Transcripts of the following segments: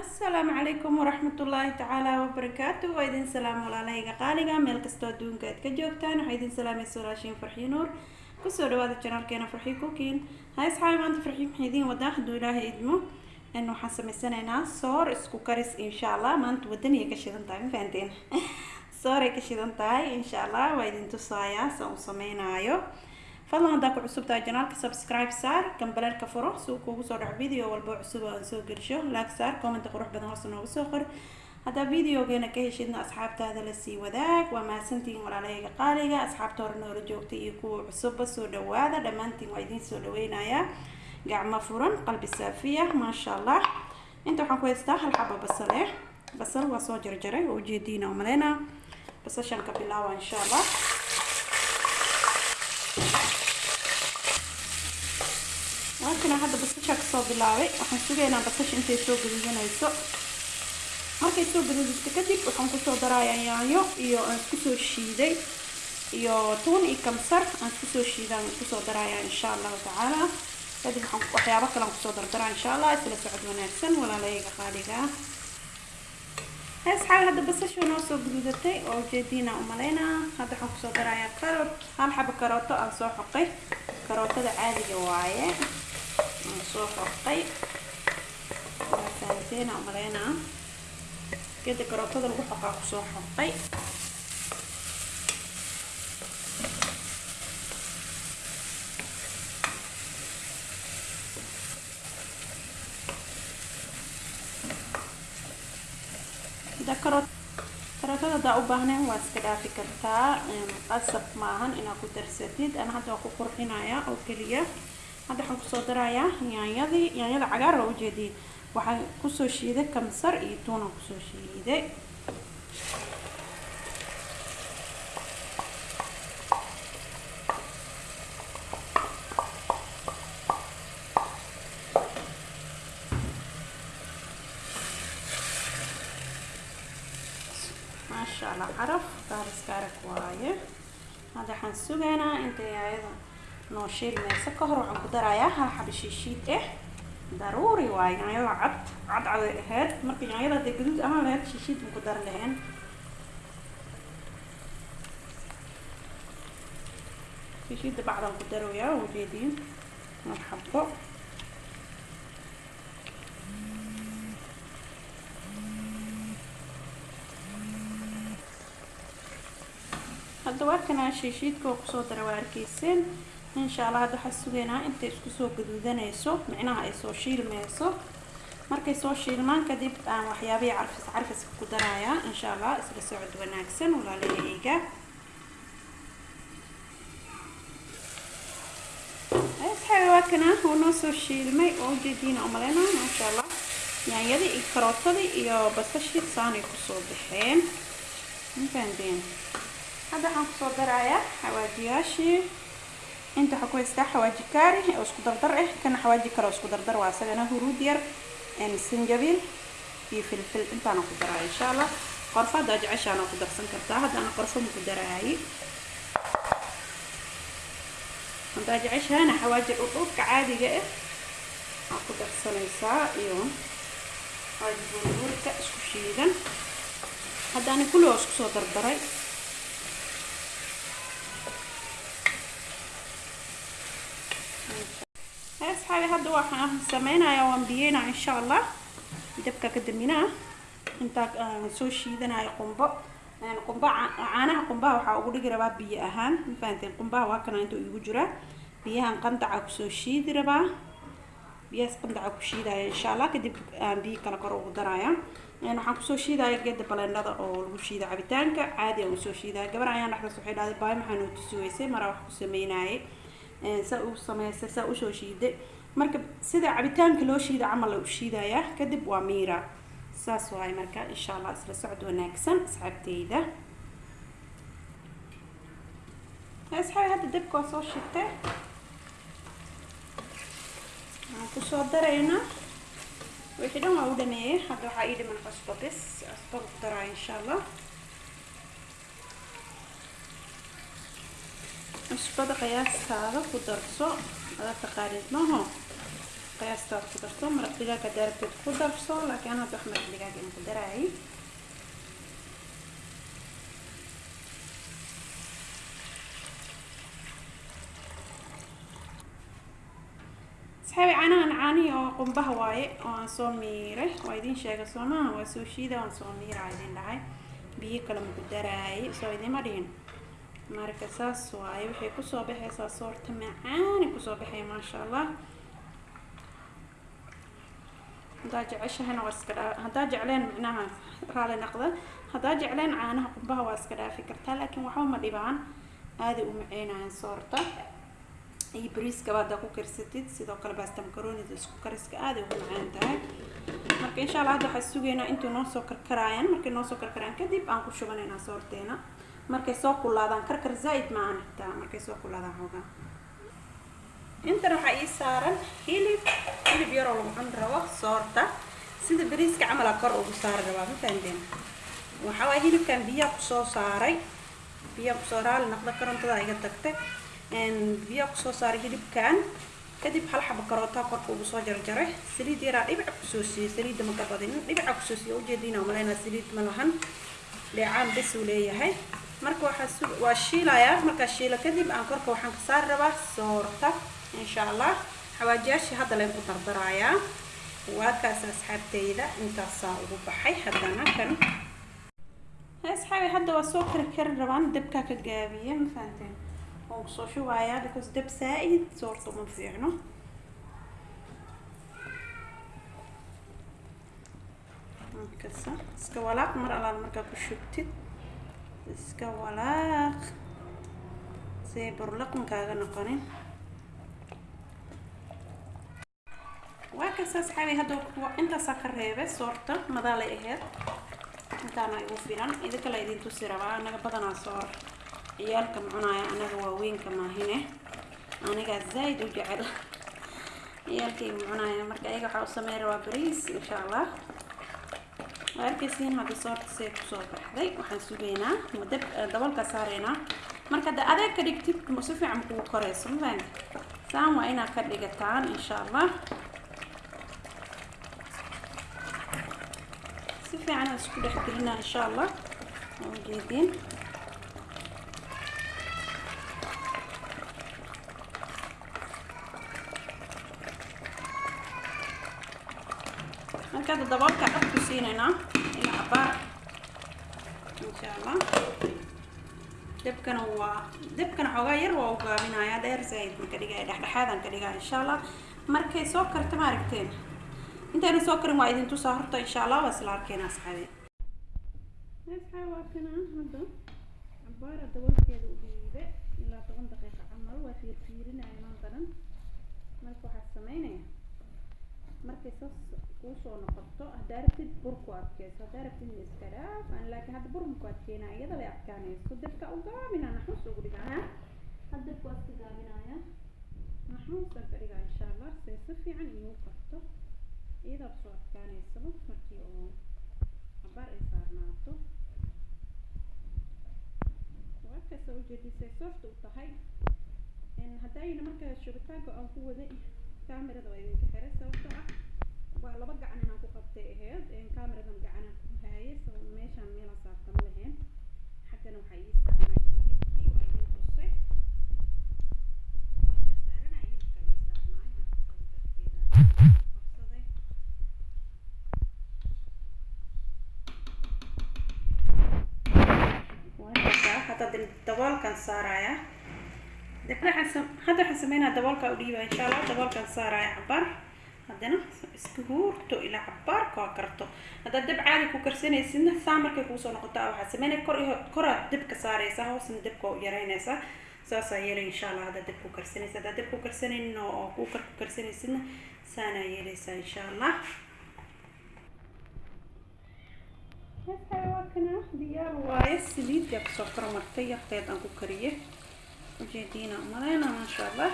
asalaamu calaykum waraxmatullaahi tacaala wabarakaatu waa idin salaam walaalahayga qaaliga meel kastoo adduunka aad ka joogtaan waxaa idin salaamaysa walaashiin farxii nuur. Kusoo dhawaada janaalkeena farxii kukiin hay asxaabi maanta farxii maxay idiin wadaa hadduu ilaahay idmo. N waxaan samaysanaynaa soor isku karis insha allah maanta wadaniyay ka shidan tahay ma fahanteen? Sooray ka shidan tahay insha allah waa idin tusaayaa saan u sameynaayo fadlan haddaa ku cusub janaalka subscribe saar gambaleerka furo si uu kuugu soo dhaco video walbo cusub oo aan soo gelisho laag saar commenta qurux badan hoose noogu soo qor haddaa videogeena ka heshidna asxaabtaada la sii wadaag waa mahadsantihiin walaalahayga qaaliga asxaabta hore noola joogtay iyo kuwa cusubba soo dhawaada dhammaantiin waa idiin soo dhaweynayaa gacmo furan qalbi saafiya maasha allah inta waxaan ku haystaa hal xabo basal eh basal waa soo jarjaray oo ujeediina umaleynaa basashan ka bilaawa insha allah kasoo bilaabay waxaan sugaynaa basasha intay soo gaduudanayso markay soo gaduudato kadib waxaan kusoo darayaa yaanyo iyo aan isku soo shiiday iyo tuun iyo kamsar aan isku soo shiidaan kusoo darayaa insha allahu tacaala kadib waxaan waxyaabo kale aan kusoo dardaraa insha allah isla socod wanaagsan walaalayga qaaliga asxaabi hadda basasha noo soo guduudatay oo ujeediina umaleynaa hadda waxaan kusoo darayaa karoot hal xabo karooto aan soo xoqay karootada caadiga waaye aan soo xoqay waa fahanteena umaleynaa geeda karootada lagu xoqaa ku soo xoqay karootada hadaa u baahnayn waa iska dhaafi kartaa qasab maahan inaad ku darsatid ana hadda waa ku qurxinayaa oo keliya hadda waxaan ku soo darayaa yaanyadii yaanyada cagaar waa ujeediyay waxaan ku soo shiiday kamsar iyo tuunaan ku soo shiiday. Maasha allah caraf gaariska arag waaye. Hadda waxaan sugaynaa intay ayada noo shiilmayso ka hor waxaan ku darayaa hal xaba shiishiid eh. Daruuri waaye yaanyada cad cad caday ahayd marka yaanyada hadday gaduud ahaan lahayd shiishiid baan ku dar lahayn. Shiishiidda bacdaan ku daroyaa ujeediin hal xabo hadda waa kanaa shiishiidka oo ku soo dara waa arkeyseen insha allah hadda waxaa sugaynaa intay isku soo gaduudanayso micnaha ay soo shiilmayso. Markay soo shiilmaan kadib aan waxyaabihii carfis carfiska ku darayaa insha allah isla socod wanaagsan walaalahayga asxaabi waa kanaa oo noo soo shiilmay. Oo ujeediina umaleyna maasha allah yaanyadii iyo karootadii iyo basashii saanay ku soo baxeen. Hadda waxaan ku soo darayaa xawaajiyaashii waxaa ku haystaa xawaaji kaari oo isku dardar ah kana xawaaji kale oo isku dardar waa isagana huruud yar sanjabiil iyo filfil intaana ku daraya insha allah qorfo haddaa jeceshaana ku darsan kartaa haddana qorfo ma ku daraayi haddaa jeceshaana xawaaji dhudhuubka caadiga ah aa ku darsanaysaa iyo xawaaji burburka isku shiidan haddaana kulli oo isku soo dardaray asxaabi hadda waxaan sameynayaa waan biyeynaa insha allah dabka ka daminaa intaa aan soo shiidanayo qumbo qumbo caanaha qumbaha waxaa ugu dhigi rabaa biyo ahaan ma fahanteen qumbaha waa kana inta igu jiraa biyahan qandaca ku soo shiidi rabaa biyahaas qandaca ku shiidaya insha allah kadib aan biyo kale kor ugu daraya. Waxaan ku soo shiidaya geeda balendhada oo lagu shiida cabitaanka caadi aan u soo shiidaya gabar ayaan dhexdaas waxay dhahday baay maxaa noo tusi weysay maraa wax ku sameynayay saa u sameysay saa u soo shiiday. Marka sida cabitaanka loo shiida camal la u shiidayaa. Kadib waa miira. Saas waaye marka insha allah isla socod wanaagsan asxaabteyda. Asxaabi hadda dabka waa soo shitay waxaan ku soo daraynaa. Wixii dhan waa u dhameeyey hadda waxaa ii dhiman cusbo bis cusbo ku daraya insha allah cusbada qiyaastaada ku darso ada taqaanid maho qiyaastaada ku darto maraq digaag haddaa rabtid ku darso laakiin aan hadda wax maraq digaag aan ku daraayay asxaabi caanahan caanihi oo qumbaha waaye oo aan soo miiray waa idiin sheega soo maaha waa soo shiida waan soo miiraa idin dhahay biyo kale maku daraayay soo idima dhihin marka saas waaye waxay ku soo baxaysaa soorta macaani ku soo baxay maasha allah haddaa jeceshahana waa iska dhaa haddaa jecleen micnaha raali naqda haddaa jecleen caanaha qumbaha waa iska dhaafi kartaa laakiin waxba ma dhibaan. Aaday u maceynayaan soorta. Iyo bariiskaba haddaa ku karsatid sidoo kale baasta makaroonida isku kariska aaday ugu macaan tahay. Marka insha allah hadda waxaa sugaynaa intuu noo soo karkaraayan markay noo soo karkaraayan kadib aan ku shubanaynaa soorteena markay soo kulaadaan karkar zaa-id ma aan xitaa markay soo kulaadaan xoogaa intan waxaa ii saaran hilib. Hilib yaroo lagu rabo soorta. Sida bariiska camala kor ugu saari rabaa ma fahanteen? Waxaa waaya hilibkan biyaa ku soo saaray. Biyaa ku soo raali naqda karontada iga tagtay. Biyaa ku soo saaray hilibkan. Kadib hal xaba karootaa korka ugu soo jarjaray. Saliid yaraa dhibica ku soo siiyey. Saliidda maka badin. Dhibica ku soo siiyey ujeediina umaleynaa saliid ma lahan. Dheecaan bes leeyahay waxaan ka saari rabaa soorta insha allah xawaajiyaashii hadda leen ku dardarayaa waa kaas asxaabteyda intaasaan ugu baxay haddana kan asxaabi hadda waa soo kari kari rabaan dabkaa ka gaabiya ma fahanteen waan kusoo shubayaa because dab saa-id soorta uma fiicno kasa iska walaaq mar alaal markaa ku shubtid iska walaaq say burlaqan kaaga noqonin waa kasa asxaabi hadda intaasaa ka reebay soorta madaalay aheyd intaana igu filan idinka la idin tusi rabaa anaga badanaa soor ciyaalka macunaya anaga waaweynka maahine anigaa zaaid u jecel ciyaalkayga macunaya marka ayaga waxaa u sameyn rabaa bariis insha allah waa hadda soorta see ku soo baxday waxaan sugaynaa dab dabalka saareynaa marka de adeeg ka dhigtid si fiican kugu koreyso mafahant saan waa inaad ka dhigataan insha allah si fiican aan isku dhex gelinaa insha allah waa ujeediin marka hadda daboolka dhab ku siinaynaa ilaa abaar insha allah dabkana waa dabkana xoogaa yar waa u gaabinayaa dheer zaaid marka dhigaya dhexdhexaadaan ka dhigaa insha allah markay soo karta ma aragteen? Intayna soo karin waa idin tusaa horta insha allah waa isla arkeena sameynaya. Markay saas kuu soo noqoto haddaa rabtid burku adkeyso haddaa rabtid iska aan laakiin hadda burmuku adkeynaya iyada lay adkaanayso dabka u gaabinaa naxuus ugu dhigaya hadda dabku waa iska gaabinaya naxuusaan ka dhigaa insha allah say si fiican iigu karto iyadaad soo adkaaneysaba markii oo cabaar ay saarnaato. Waa kasta ujeedisay soofta u tahay haddayna marka shubitaanka aan ku waday kaamirada waa idinka xiray sababtoo ah waa laba gacan inaan ku qabtay ahayd kaamiradan gacanaan ku sabab meeshaan meelaan saarta ma lahayn. Xaggana waxaa ii saarnaa hilibkii daboolkan saaraya. Hadda waxaan sameynaa daboolka u dhiiba insha daboolkan saaraya cabaar haddana iska huurto ilaa cabaarka waa karto. Haddaad dab caadi ku karsanaysidna saa markay kuusoo noqoto waxaa sameynaya kor koraad dabka saaraysaa hoosna dabka u saasaa yeelay insha allah haddaad dab ku karsanaysa haddaad dab ku karsanaynin oo kuukar ku karsanaysidna saanaa yeelaysaa insha allah waa kana. Diyaar waaye saliidda ku soo kormartay yarteed aan ku kariyay. Ujeediina umaleyna maasha allah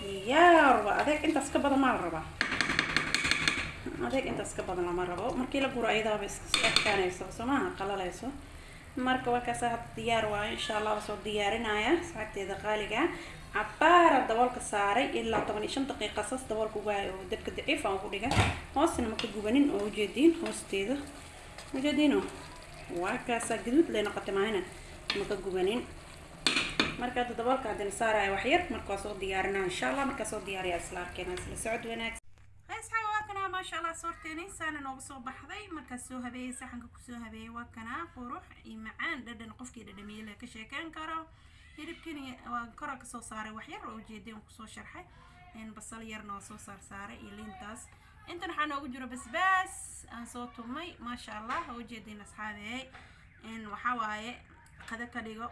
diyaarba adeeg intaas ka badan maa la rabaa. Adeeg intaas ka badan lama rabo. Markii la guro ayadaaba iska adkaanaysa soo qalalayso marka waa kaasa hadda diyaar waayo insha allah waa soo diyaarinaya asxaabteeda qaaliga. Cabaara daboolka saaray ilaa toban iyo shan daqiiqa saas daboolka ugahay oo dabka daciif aan ku dhiga hoosna maka gubanin oo ujeediin hoosteeda. Ujeediino waa kaasa gaduud lay noqotay maahina maka gubanin marka hadda daboolka haddana saaraya wax yar marka waa soo diyaarinaa insha allah markaa soo diyaariya isla arkeena isla socod wanaagsan. Asxaab waa kanaa maasha allah soorteeni saana soo baxday. Markaas soo habeeyey saxanka ku soo habeeyey waa kanaa qurux iyo macaan. Dhadhan qofkii dhadhamiye ka sheekeyn karo. Hilibkani waa kora ka soo saaray wax yar oo ujeedeen ku soo sharxay. Basal yarna waa soo saar saaray iyo liintaas. Intan waxaa noogu jiro basbaas. Aan soo tumay maasha allah ujeedeen asxaabeey waxaa waaye qado ka dhigo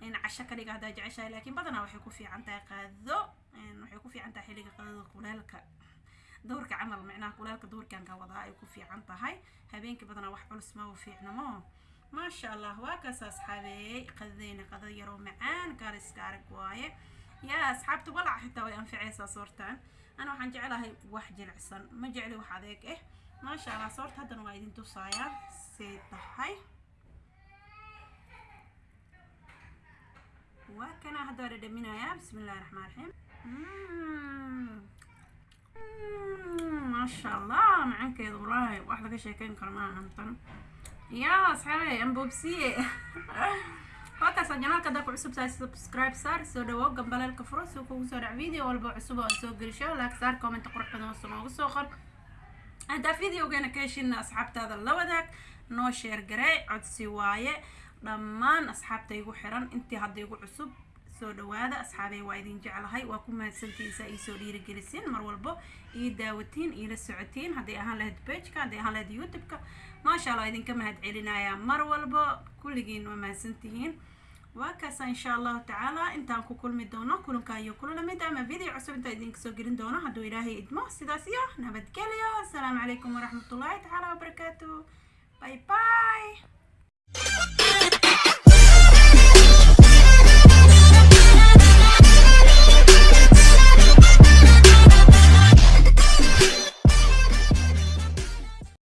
casho ka dhiga haddaa jeceshahay laakiin badanaa waxay ku fiican tahay qaado waxay ku fiican tahay xilliga qadada kuleelka duurka camal micnaha kuleelka duurkan ka wadaa ay ku fiican tahay habeenkii badanaa wax culus ma u fiicnamo maasha allah waa kaas asxaabeeyey qadadeyna qadad yaroo macaan kaaliska arag waaye yaa asxaabta walac xitaa way anficaysaa soortaan ana waxaan jeclahay wax jilicsan ma jecli wax adeeg ah maasha allah soorta haddana waa idin tusayaa say tahay waa kana hadda waa dhadhaminayaa bismi illahi raxmaan raxiim maasha allah macankeeda wallaahi wax laga sheekeyn karo maaha hantan yaa asxaabe ambobsiye halkaas janaalka haddaa ku cusub tahay subscribe saar soo dhawow gambaleelka furo si kugu soo dhac video walba cusub oo soo gelisho like saar comment qurux badan oo noogu soo qor. Haddaa videogeena ka heshin asxaabtaada la wadaag noo sheer garee codsi waaye dhammaan asxaabta igu xiran. Intii hadda igu cusub soo dhawaada asxaabey waa idin jeclahay. Waa ku mahadsantiisa ii soo dhiirigelisiin mar walbo ii daawatiin iila socotiin. Hadday ahaan lahayd bageka hadday ahaan lahayd youtube-ka maasha allah idinka mahad celinayaa mar walbo kulligiin waa mahadsantihiin. Waa kaasa insha allahu tacaala. Intaan ku kulmi doono kulankaa iyo kula la mid ama video cusub intaa idinka soo gelin doono hadduu ilaahay idmo sidaas iyo nabadgelyo. Asalaamu calaykum waraxmatullaahi tacaala wabarakaatu bye bye